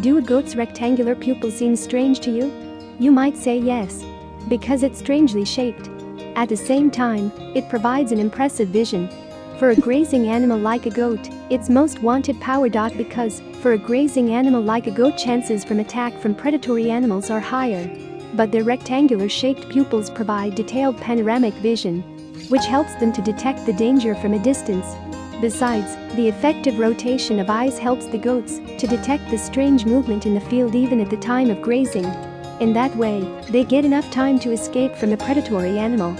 Do a goat's rectangular pupil seem strange to you? You might say yes. Because it's strangely shaped. At the same time, it provides an impressive vision. For a grazing animal like a goat, it's most wanted power. Dot because, for a grazing animal like a goat chances from attack from predatory animals are higher. But their rectangular shaped pupils provide detailed panoramic vision, which helps them to detect the danger from a distance. Besides, the effective rotation of eyes helps the goats to detect the strange movement in the field even at the time of grazing. In that way, they get enough time to escape from the predatory animal